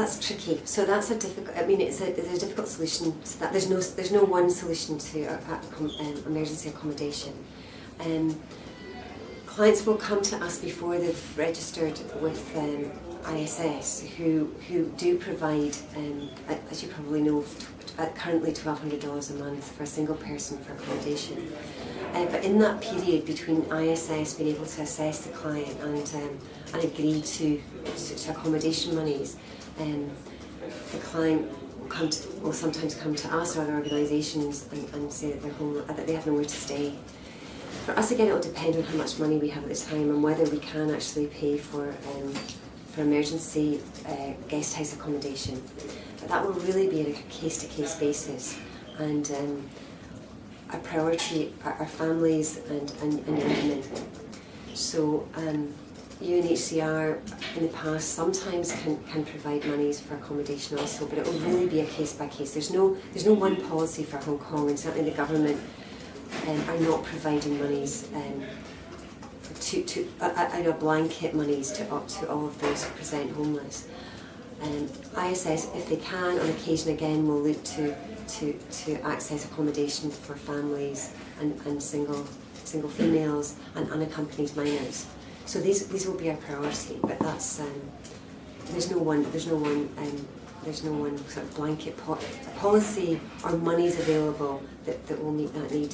That's tricky. So that's a difficult. I mean, it's a, it's a difficult solution. To that there's no there's no one solution to a, a, um, emergency accommodation. Um, clients will come to us before they've registered with um, ISS, who who do provide, um, as you probably know, currently $1,200 a month for a single person for accommodation. Uh, but in that period between ISS being able to assess the client and um, and agree to, to accommodation monies, um, the client will, come to, will sometimes come to us or other organisations and, and say that, home, that they have nowhere to stay. For us again it will depend on how much money we have at the time and whether we can actually pay for um, for emergency uh, guest house accommodation. But that will really be on a case-to-case -case basis and um, our priority are our families and, and, and women. So um, UNHCR in the past sometimes can, can provide monies for accommodation also, but it will really be a case by case. There's no there's no one policy for Hong Kong, and certainly the government um, are not providing monies um, to to uh, uh, blanket monies to up to all of those who present homeless. Um, ISS, if they can, on occasion again, will look to to to access accommodation for families and, and single single females and unaccompanied minors. So these these will be our priority, but that's um, there's no one there's no one um, there's no one sort of blanket po policy or monies available that, that will meet that need.